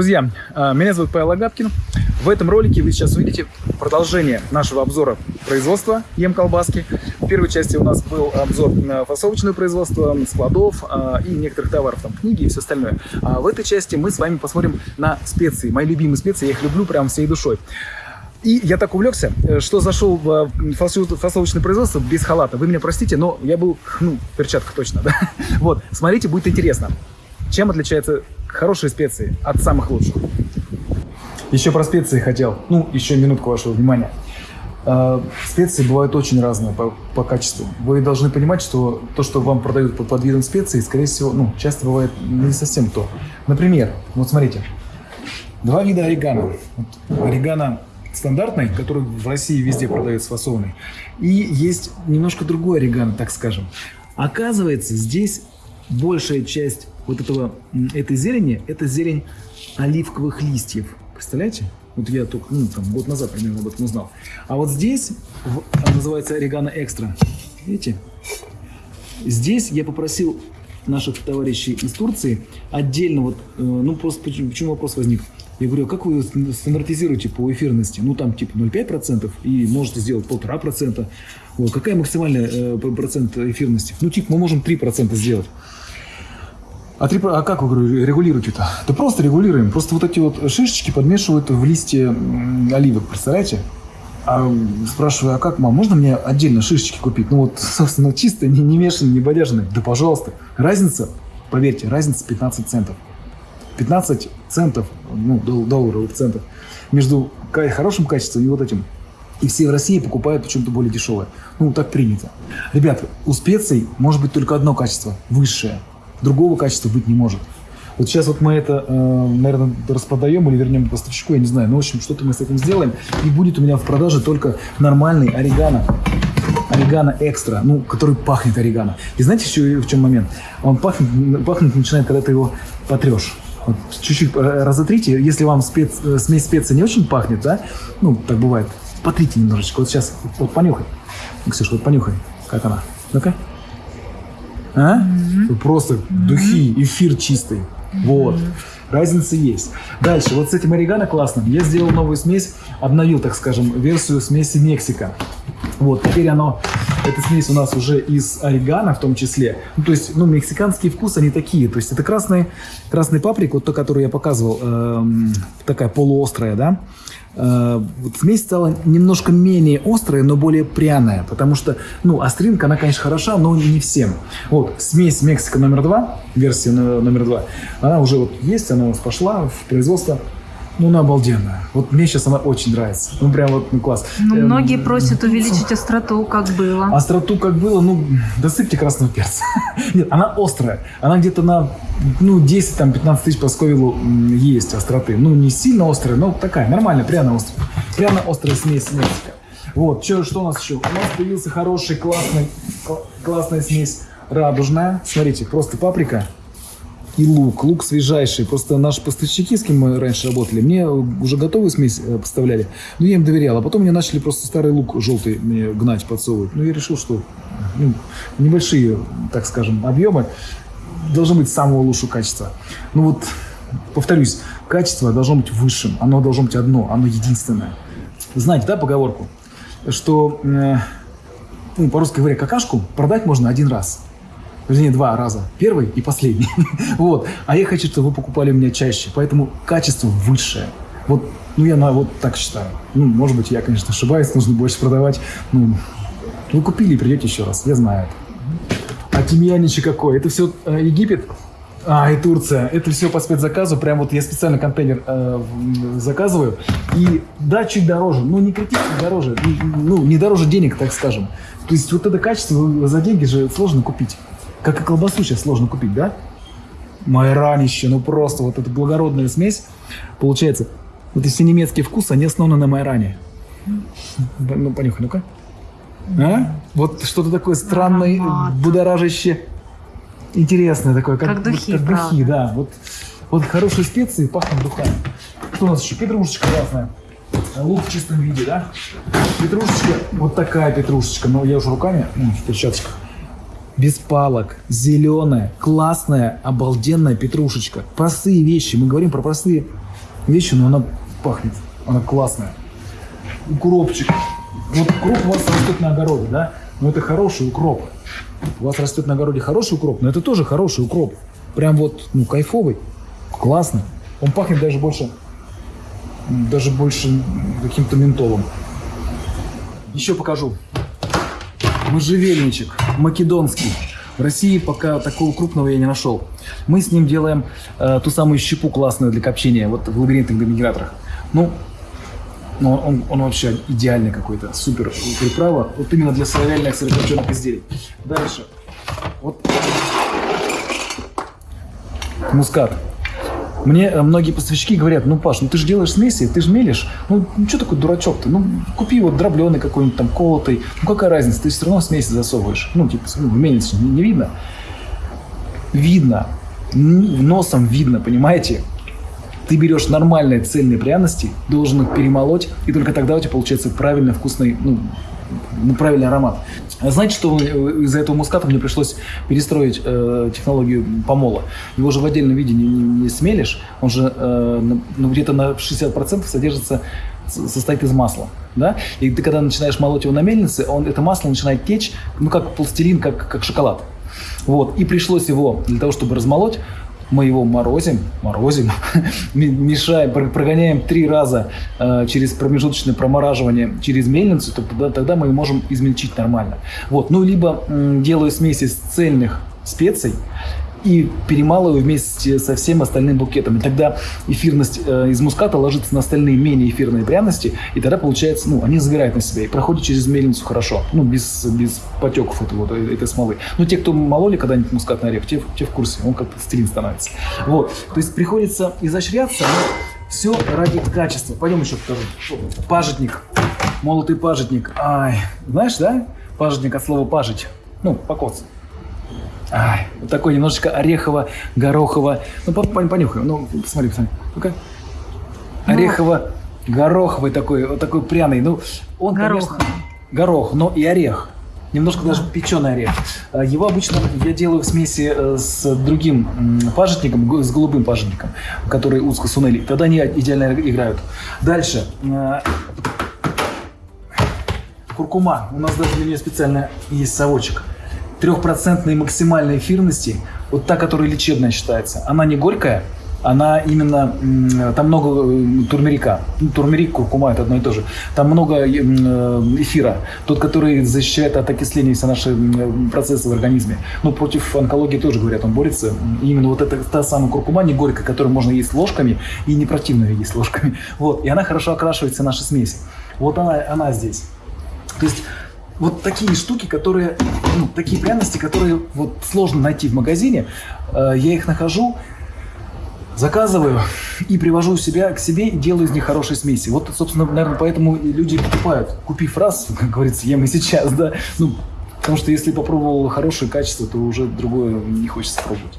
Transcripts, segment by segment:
Друзья, а, меня зовут Павел Агапкин. В этом ролике вы сейчас увидите продолжение нашего обзора производства ем колбаски. В первой части у нас был обзор на фасовочное производство, складов а, и некоторых товаров, там книги и все остальное. А в этой части мы с вами посмотрим на специи. Мои любимые специи, я их люблю прям всей душой. И я так увлекся, что зашел в фасовочное производство без халата. Вы меня простите, но я был, ну, в перчатках точно, да? Вот, смотрите, будет интересно. Чем отличается хорошие специи от самых лучших? Еще про специи хотел. Ну, еще минутку вашего внимания. Э, специи бывают очень разные по, по качеству. Вы должны понимать, что то, что вам продают под, под видом специй, скорее всего, ну, часто бывает не совсем то. Например, вот смотрите, два вида орегано. Вот, орегано стандартный, который в России везде продается фасованный, и есть немножко другой орегано, так скажем. Оказывается, здесь большая часть вот этого, этой зелени, это зелень оливковых листьев. Представляете? Вот я только ну, там, год назад примерно об этом узнал. А вот здесь называется орегано экстра. Видите? Здесь я попросил наших товарищей из Турции отдельно вот, э, ну просто почему, почему вопрос возник? Я говорю, а как вы стандартизируете по эфирности? Ну там типа 0,5% и можете сделать полтора процента. Вот, какая максимальная э, процент эфирности? Ну типа мы можем 3% сделать. А, три, а как вы регулируете-то? Да просто регулируем. Просто вот эти вот шишечки подмешивают в листья оливок, представляете? А спрашиваю, а как, мам, можно мне отдельно шишечки купить? Ну вот, собственно, чисто, не, не мешанные, не бодяжные. Да пожалуйста. Разница, поверьте, разница 15 центов. 15 центов, ну, долларовых центов между хорошим качеством и вот этим. И все в России покупают почему-то более дешевое. Ну, так принято. Ребята, у специй может быть только одно качество, высшее другого качества быть не может. Вот сейчас вот мы это, э, наверное, распродаем или вернем поставщику, я не знаю. Но, ну, в общем, что-то мы с этим сделаем. И будет у меня в продаже только нормальный орегано. Орегано экстра, ну, который пахнет орегано. И знаете, еще в чем момент? Он пахнет, пахнет начинает, когда ты его потрешь. Вот чуть-чуть э, разотрите. Если вам спец, э, смесь специй не очень пахнет, да, ну, так бывает, потрите немножечко. Вот сейчас, вот понюхай. Ксюша, вот понюхай, как она. Ну-ка. А? Просто духи, эфир чистый. Вот. Разница есть. Дальше, вот с этим орегано классным я сделал новую смесь, обновил, так скажем, версию смеси Мексика. Вот, теперь оно, эта смесь у нас уже из орегано в том числе. Ну, то есть, ну, мексиканские вкусы, они такие. То есть, это красный, красный паприк, вот то, который я показывал, эм, такая полуострая, да. Э, вот смесь стала немножко менее острая, но более пряная, потому что, ну, остринка, она, конечно, хороша, но не всем. Вот, смесь Мексика номер два, версия номер два, она уже вот есть, она у нас пошла в производство. Ну, она обалденная. Вот мне сейчас она очень нравится. Ну, прям вот, ну, класс. Ну, эм, многие просят увеличить остроту, как было. Остроту, как было, ну, досыпьте красного перца. Нет, она острая. Она где-то на, ну, 10-15 тысяч по сковилу есть остроты. Ну, не сильно острая, но такая, нормальная, пряно острая. Пряно острая смесь Мексика. Вот, что, что у нас еще? У нас появился хороший, классный, классная смесь радужная. Смотрите, просто паприка, и лук. Лук свежайший. Просто наши поставщики, с кем мы раньше работали, мне уже готовую смесь э, поставляли. Но я им доверял. А потом мне начали просто старый лук желтый мне гнать, подсовывать. Ну, я решил, что ну, небольшие, так скажем, объемы должны быть самого лучшего качества. Ну вот, повторюсь, качество должно быть высшим. Оно должно быть одно, оно единственное. Знаете, да, поговорку? Что, э, ну, по-русски говоря, какашку продать можно один раз – Вернее, два раза. Первый и последний. вот. А я хочу, чтобы вы покупали у меня чаще. Поэтому качество высшее. Вот, ну, я на, вот так считаю. Ну, может быть, я, конечно, ошибаюсь, нужно больше продавать. Ну, вы купили и придете еще раз, я знаю это. А тимьянище какой? Это все э, Египет? А, и Турция. Это все по спецзаказу. Прям вот я специально контейнер э, заказываю. И да, чуть дороже. Ну, не критически дороже. Ну, не дороже денег, так скажем. То есть вот это качество за деньги же сложно купить. Как и колбасу сейчас сложно купить, да? Майранище, ну просто вот эта благородная смесь. Получается, вот если немецкий вкус, они основаны на майране. Ну, понюхай, ну-ка. А? Вот что-то такое странное, Аромат. интересное такое. Как, как духи, как духи, да. Вот, вот хорошие специи пахнут духами. Что у нас еще? Петрушечка красная. Лук в чистом виде, да? Петрушечка, вот такая петрушечка. Но я уже руками, ну, в перчатках без палок, зеленая, классная, обалденная петрушечка. Простые вещи. Мы говорим про простые вещью, но она пахнет. Она классная. Укропчик. Вот укроп у вас растет на огороде, да? Но это хороший укроп. У вас растет на огороде хороший укроп, но это тоже хороший укроп. Прям вот, ну, кайфовый. Классный. Он пахнет даже больше, даже больше каким-то ментолом. Еще покажу. Можжевельничек македонский. В России пока такого крупного я не нашел. Мы с ним делаем э, ту самую щепу классную для копчения, вот в лабиринтных домиграторах. Ну, ну он, он вообще идеальный какой-то, супер приправа. Вот именно для сыровяльных сырокопченых изделий. Дальше. Вот мускат. Мне э, многие поставщики говорят, ну, Паш, ну ты же делаешь смеси, ты же мелешь. Ну, ну что такой дурачок-то? Ну, купи вот дробленый какой-нибудь там, колотый. Ну, какая разница, ты все равно смеси засовываешь. Ну, типа, ну, мельница не, не видно. Видно. Носом видно, понимаете? Ты берешь нормальные цельные пряности, должен их перемолоть, и только тогда у тебя получается правильный, вкусный, ну, ну, правильный аромат. А Знаете, что из-за этого муската мне пришлось перестроить э, технологию помола? Его же в отдельном виде не, не- не смелишь, он же э, ну, где-то на 60% содержится состоит из масла, да? И ты когда начинаешь молоть его на мельнице, он, это масло начинает течь, ну как пластилин, как, как шоколад. Вот, и пришлось его для того, чтобы размолоть, мы его морозим, морозим, мешаем, про- прогоняем три раза э, через промежуточное промораживание через мельницу, то тогда, тогда мы можем измельчить нормально. Вот, ну либо делаю смесь из цельных специй и перемалываю вместе со всем остальным букетом. И тогда эфирность э, из муската ложится на остальные менее эфирные пряности, и тогда получается, ну, они забирают на себя и проходят через мельницу хорошо, ну, без, без потеков этой, вот, э, этой смолы. Ну, те, кто мололи когда-нибудь мускатный орех, те, те в курсе, он как-то стилин становится. Вот, то есть приходится изощряться, но все ради качества. Пойдем еще покажу. Пажитник, молотый пажитник. Ай, знаешь, да? Пажитник от слова пажить. Ну, покоц. Ай, вот такой немножечко орехово-горохово. Ну, по- пон- понюхай. Ну, посмотри, посмотри. Ну-ка. Орехово-гороховый такой, вот такой пряный. Ну, он, Горох. конечно, горох, но и орех. Немножко даже печеный орех. А, Его обычно я делаю в смеси э, с другим пажитником, с голубым пажитником, который узко сунели. Тогда они идеально играют. Дальше. Э, Куркума. У нас даже для нее специально есть совочек. Трехпроцентной максимальной эфирности, вот та, которая лечебная считается. Она не горькая, она именно, там много э, турмерика. Ну, турмерик, куркума, это одно и то же. Там много э, эфира. Тот, который защищает от окисления все наши процессы в организме. Ну, против онкологии тоже, говорят, он борется. И именно вот эта та самая куркума не горькая, которую можно есть ложками, и не противно есть ложками. Вот. И она хорошо окрашивает все наши смеси. Вот она, она здесь. То есть вот такие штуки, которые, ну, такие пряности, которые вот сложно найти в магазине, э, я их нахожу, заказываю и привожу себя к себе и делаю из них хорошие смеси. Вот, собственно, наверное, поэтому и люди покупают. Купив раз, как говорится, ем и сейчас, да. Ну, потому что если попробовал хорошее качество, то уже другое не хочется пробовать.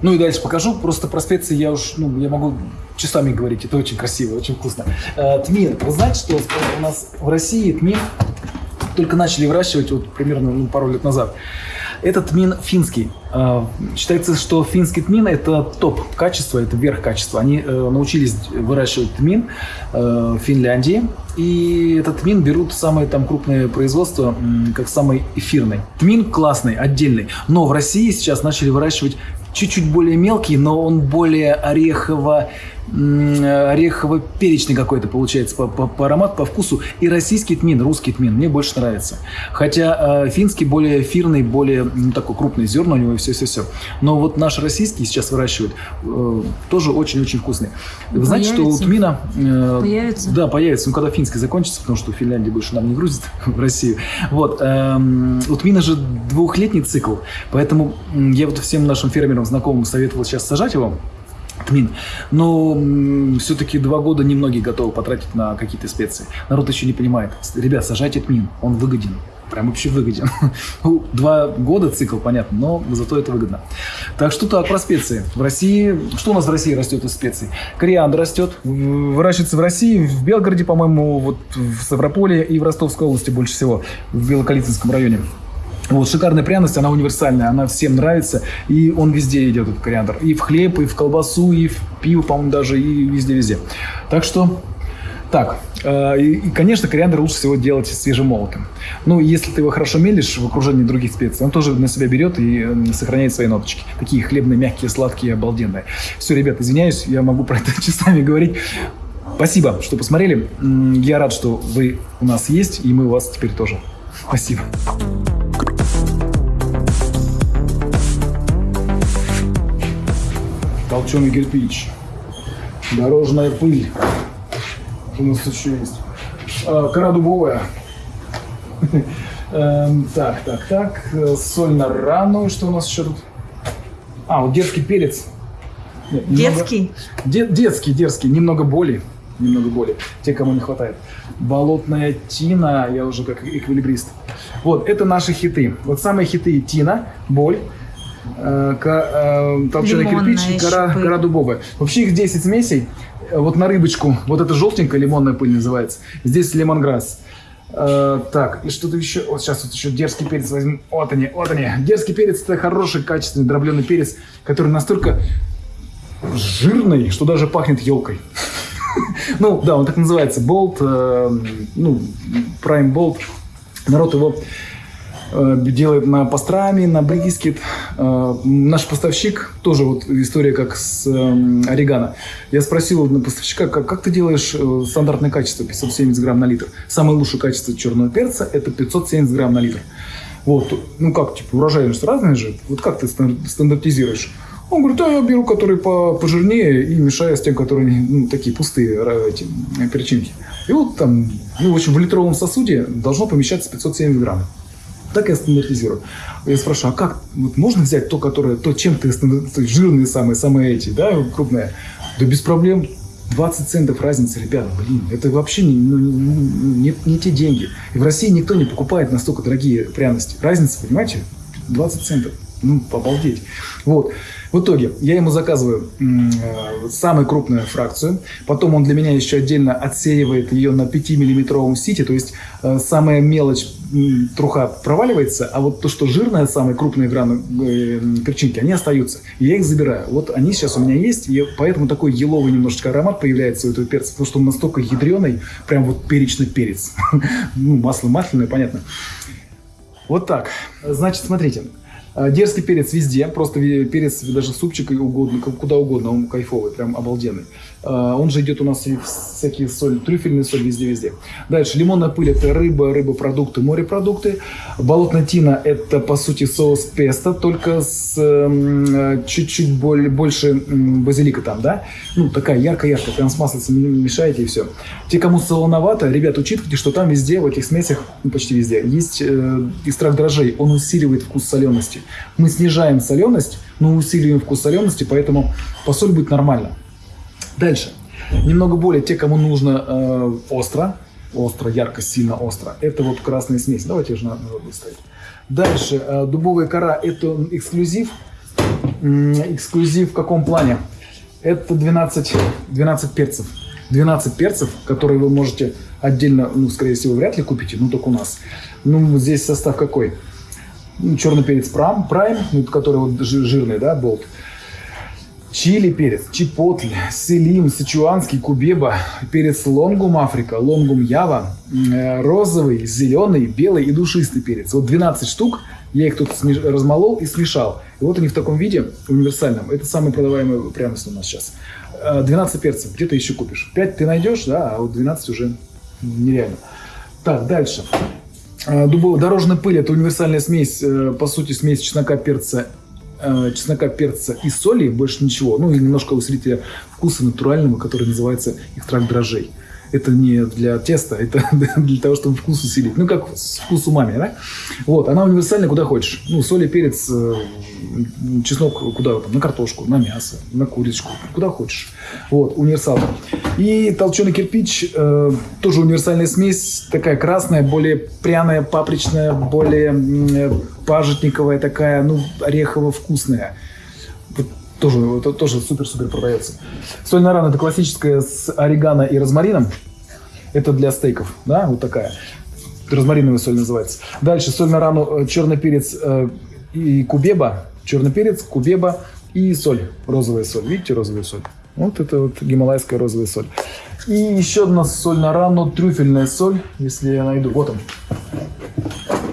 Ну и дальше покажу. Просто про специи я уж, ну, я могу часами говорить. Это очень красиво, очень вкусно. Э, тмин. Вы знаете, что у нас в России тмин только начали выращивать вот примерно ну, пару лет назад. Этот тмин финский. Э, Считается, что финский тмин это топ качества, это верх качества. Они э, научились выращивать тмин э, в Финляндии. И этот тмин берут самые там крупные производства, как самый эфирный. Тмин классный, отдельный. Но в России сейчас начали выращивать чуть-чуть более мелкий, но он более орехово орехово-перечный какой-то получается по, по, по аромату, по вкусу. И российский тмин, русский тмин мне больше нравится. Хотя э, финский более эфирный, более ну, такой крупный зерна у него и все-все-все. Но вот наш российский сейчас выращивают э, тоже очень-очень вкусный. Вы знаете, что у Появится? тмина... э, Появится? Да, появится. Ну, когда финский закончится, потому что Финляндия больше нам не грузит в Россию. Вот. эм, у тмина же двухлетний цикл, поэтому я вот всем нашим фермерам знакомым советовал сейчас сажать его, тмин. Но все-таки два года немногие готовы потратить на какие-то специи. Народ еще не понимает. Ребят, сажайте тмин, он выгоден. Прям вообще выгоден. Ну, Два года цикл, понятно, но зато это выгодно. Так что так, про специи. В России, что у нас в России растет из специй? Кориандр растет, выращивается в России, в Белгороде, по-моему, вот в Ставрополе и в Ростовской области больше всего, в Белокалитинском районе. Вот, шикарная пряность, она универсальная, она всем нравится, и он везде идет, этот кориандр. И в хлеб, и в колбасу, и в пиво, по-моему, даже, и везде-везде. Так что, так, э, и, конечно, кориандр лучше всего делать свежемолотым. Ну, если ты его хорошо мелишь в окружении других специй, он тоже на себя берет и сохраняет свои ноточки. Такие хлебные, мягкие, сладкие, обалденные. Все, ребят, извиняюсь, я могу про это часами говорить. Спасибо, что посмотрели. Я рад, что вы у нас есть, и мы у вас теперь тоже. Спасибо. Толченый кирпич, дорожная пыль. Что у нас еще есть? А, кора дубовая. Эм, так, так, так. Соль на рану. Что у нас еще тут? А, вот детский перец. Нет, детский? Немного... Де- детский, дерзкий. Немного боли. Немного боли. Те, кому не хватает. Болотная тина. Я уже как эквилибрист. Вот, это наши хиты. Вот самые хиты тина, боль, толченый кирпич, кора, кора дубовая. Вообще их 10 смесей. Вот на рыбочку, вот это желтенькая лимонная пыль называется. Здесь лимонграсс. Э, так, и что-то еще. Вот сейчас вот еще дерзкий перец возьму. Вот они, вот они. Дерзкий перец это хороший, качественный, дробленый перец, который настолько жирный, что даже пахнет елкой. Ну, да, он так называется. Болт, э, ну, Prime Bolt. Народ его Э, делает на пастрами, на брискет. Э, наш поставщик, тоже вот история как с эм, орегано. Я спросил на поставщика, как, как ты делаешь э, стандартное качество 570 грамм на литр. Самое лучшее качество черного перца это 570 грамм на литр. Вот, ну как, типа, урожайность разная же. Вот как ты стандартизируешь? Он говорит, да, я беру, которые по, пожирнее и мешаю с тем, которые ну, такие пустые эти, перчинки. И вот там, ну, в общем, в литровом сосуде должно помещаться 570 грамм. Так я стандартизирую. Я спрашиваю, а как вот можно взять то, которое, то, чем ты жирные самые, самые эти, да, крупные? Да без проблем. 20 центов разница, ребят, блин, это вообще не, ну, не, не те деньги. И в России никто не покупает настолько дорогие пряности. Разница, понимаете, 20 центов. Ну, обалдеть. Вот. В итоге я ему заказываю э, самую крупную фракцию. Потом он для меня еще отдельно отсеивает ее на 5-миллиметровом сите. То есть э, самая мелочь труха проваливается, а вот то, что жирная, самые крупные граны э, перчинки, они остаются. Я их забираю. Вот они сейчас у меня есть, и поэтому такой еловый немножечко аромат появляется у этого перца, потому что он настолько ядреный, прям вот перечный перец. ну, масло масляное, понятно. Вот так. Значит, смотрите. А, дерзкий перец везде, просто перец даже супчик угодно, куда угодно, он кайфовый, прям обалденный. А, он же идет у нас и всякие соль, трюфельный соль везде-везде. Дальше, лимонная пыль – это рыба, рыбопродукты, морепродукты. Болотная тина – это, по сути, соус песто, только с э, чуть-чуть более, больше базилика там, да? Ну, такая ярко-яркая, прям с маслицем мешаете и все. Те, кому солоновато, ребят, учитывайте, что там везде, в этих смесях, ну, почти везде, есть э, экстракт дрожжей, он усиливает вкус солености. Мы снижаем соленость, но усиливаем вкус солености, поэтому посоль будет нормально. Дальше. Немного более те, кому нужно э, остро, остро, ярко, сильно остро. Это вот красная смесь. Давайте уже надо выставить. Дальше. Э, дубовая кора – это эксклюзив. Эксклюзив в каком плане? Это 12, 12 перцев. 12 перцев, которые вы можете отдельно, ну, скорее всего, вряд ли купите, ну, только у нас. Ну, здесь состав какой? Ну, черный перец prime, prime ну, который вот жирный, да, bold чили перец, чипотле, селим, сычуанский, кубеба, перец лонгум Африка, лонгум Ява, э, розовый, зеленый, белый и душистый перец. Вот 12 штук, я их тут размолол и смешал. И вот они в таком виде, универсальном. Это самый продаваемый пряность у нас сейчас. 12 э, перцев, где ты еще купишь? 5 ты найдешь, да, а вот 12 уже нереально. Так, дальше. Э, дубовая дорожная пыль – это универсальная смесь, по сути, смесь чеснока, перца э, чеснока, перца и соли, больше ничего. Ну и немножко усилителя вкуса натурального, который называется экстракт дрожжей. Это не для теста, это для того, чтобы вкус усилить. Ну, как вкус умами, да? Вот, она универсальна куда хочешь. Ну, соль и перец, э, чеснок куда там, на картошку, на мясо, на курочку, куда хочешь. Вот, универсал. И толченый кирпич, э, тоже универсальная смесь, такая красная, более пряная, папричная, более э, пажитниковая такая, ну, орехово-вкусная. Тоже, это тоже супер-супер продается. Соль на ран это классическая с орегано и розмарином. Это для стейков, да, вот такая. розмариновая соль называется. Дальше соль на рану, э, черный перец э, и кубеба. Черный перец, кубеба и соль, розовая соль. Видите розовую соль? Вот это вот гималайская розовая соль. И еще одна соль на рану, трюфельная соль, если я найду. Вот он.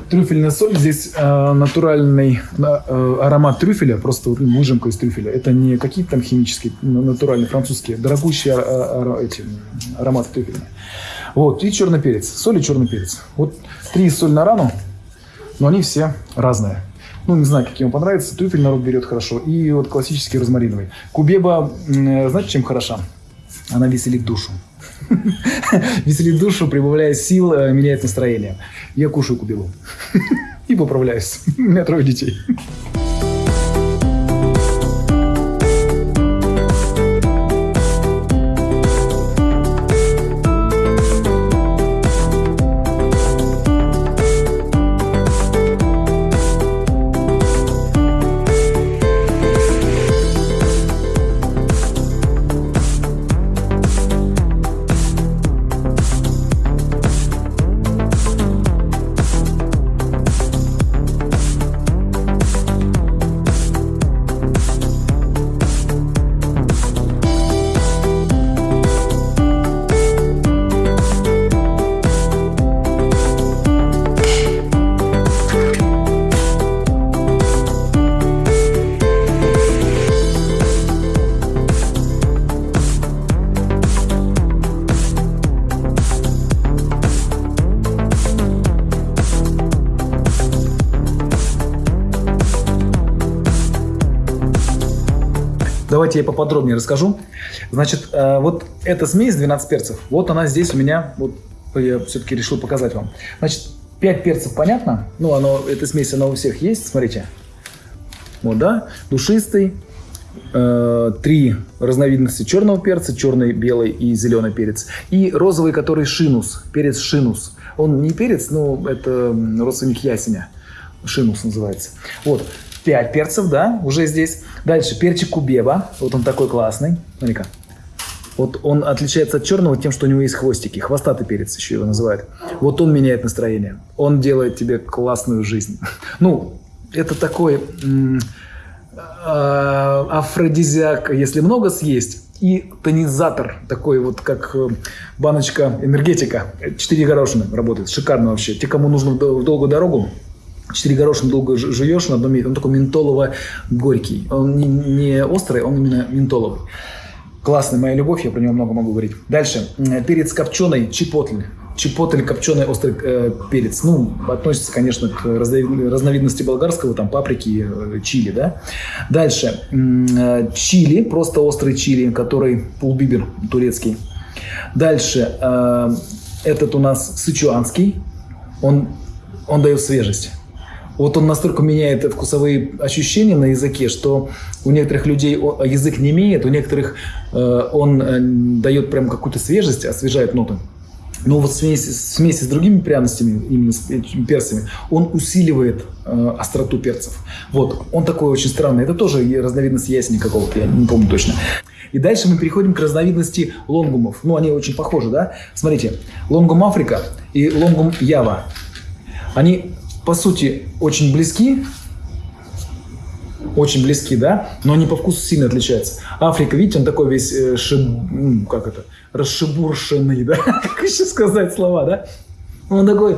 Трюфельная соль, здесь э, натуральный э, аромат трюфеля, просто вот, ну, выжимка из трюфеля. Это не какие-то там химические, ну, натуральные, французские, дорогущие а, а, эти, ароматы трюфельные. Вот, и черный перец. Соль и черный перец. Вот три соль на рану, но они все разные. Ну, не знаю, какие вам понравятся. Трюфель народ берет хорошо. И вот классический розмариновый. Кубеба, знаете, чем хороша? Она веселит душу. Веселит душу, прибавляет сил, э, меняет настроение. Я кушаю кубебу. И поправляюсь. У меня трое детей. Давайте я поподробнее расскажу. Значит, э, вот эта смесь 12 перцев, вот она здесь у меня, вот я все-таки решил показать вам. Значит, 5 перцев понятно, ну, оно, эта смесь, она у всех есть, смотрите. Вот, да, душистый, э, три разновидности черного перца, черный, белый и зеленый перец. И розовый, который шинус, перец шинус. Он не перец, но это родственник ясеня. Шинус называется. Вот, 5 перцев, да, уже здесь. Дальше перчик кубеба. Вот он такой классный. Смотри-ка. Вот он отличается от черного тем, что у него есть хвостики. Хвостатый перец еще его называют. Вот он меняет настроение. Он делает тебе классную жизнь. Ну, это такой а, афродизиак, если много съесть, и тонизатор, такой вот как э, баночка энергетика. Четыре горошины работает, шикарно вообще. Те, кому нужно в долгую дорогу, Четыре горошины долго жуешь на одном месте. Он такой ментолово-горький. Он не, не острый, он именно ментоловый. Классный, моя любовь, я про него много могу говорить. Дальше. Перец копченый, чипотль. Чипотль, копченый острый э, перец. Ну, относится, конечно, к разновидности болгарского, там, паприки, э, чили, да. Дальше. Э, чили, просто острый чили, который пулбибер турецкий. Дальше. Э, этот у нас сычуанский. Он, он дает свежесть вот он настолько меняет вкусовые ощущения на языке, что у некоторых людей язык не имеет, у некоторых э, он э, дает прям какую-то свежесть, освежает ноты. Но вот в смеси, в смеси с другими пряностями, именно с перцами, он усиливает э, остроту перцев. Вот, он такой очень странный. Это тоже разновидность ясени какого-то, я не помню точно. И дальше мы переходим к разновидности лонгумов. Ну, они очень похожи, да? Смотрите, лонгум Африка и лонгум Ява. Они по сути, очень близки, очень близки, да, но они по вкусу сильно отличаются. Африка, видите, он такой весь, э, шиб, как это, расшибуршенный, да, как еще сказать слова, да? Он такой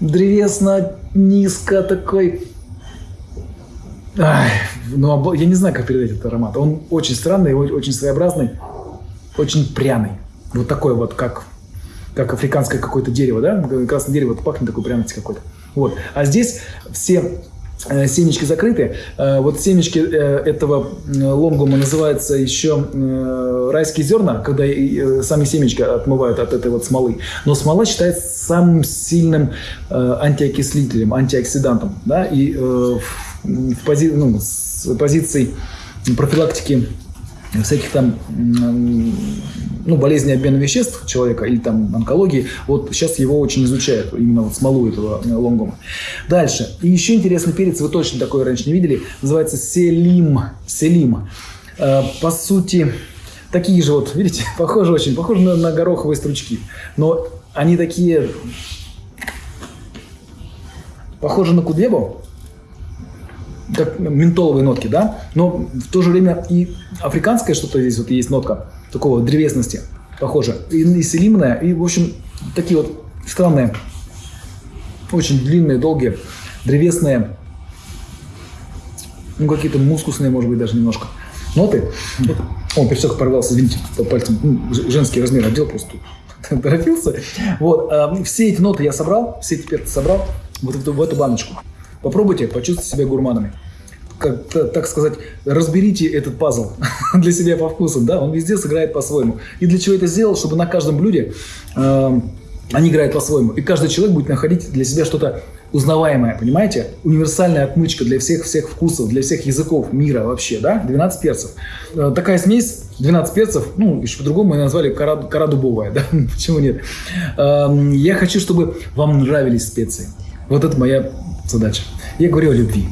древесно, низко такой, Ай, ну, я не знаю, как передать этот аромат. Он очень странный, очень своеобразный, очень пряный. Вот такой вот, как, как африканское какое-то дерево, да? Красное дерево, пахнет такой пряностью какой-то. Вот. А здесь все э, семечки закрыты. Э, вот семечки э, этого лонгума называются еще райские зерна, когда сами семечки отмывают от этой вот смолы. Но смола считается самым сильным антиокислителем, антиоксидантом. Да? И в пози ну, с позицией профилактики всяких там ну, болезни обмена веществ человека или там онкологии, вот сейчас его очень изучают, именно вот смолу этого э, лонгома. Дальше. И еще интересный перец, вы точно такой раньше не видели, называется селим. Селим. Э, по сути, такие же вот, видите, похожи очень, похожи на, на гороховые стручки, но они такие похоже на кудебу, как ментоловые нотки, да, но в то же время и африканское что-то здесь вот есть нотка такого древесности, похоже, и, и селимная, и, в общем, такие вот странные, очень длинные, долгие, древесные, ну, какие-то мускусные, может быть, даже немножко ноты. Вот. О, перчатка порвался, извините, пальцем. Ну, женский размер одел просто. Торопился. Вот. а, Все эти ноты я собрал, все эти перцы собрал вот в эту баночку. Попробуйте, почувствуйте себя гурманами. Как, та- так сказать, разберите этот пазл для себя по вкусу, да, он везде сыграет по-своему. И для чего это сделал? Чтобы на каждом блюде э, они играют по-своему. И каждый человек будет находить для себя что-то узнаваемое, понимаете? Универсальная отмычка для всех-всех вкусов, для всех языков мира вообще, да? 12 перцев. Э, такая смесь, 12 перцев, ну, еще по-другому мы назвали кора, кора дубовая, да? Почему нет? Эм, я хочу, чтобы вам нравились специи. Вот это моя задача. Я говорю о любви.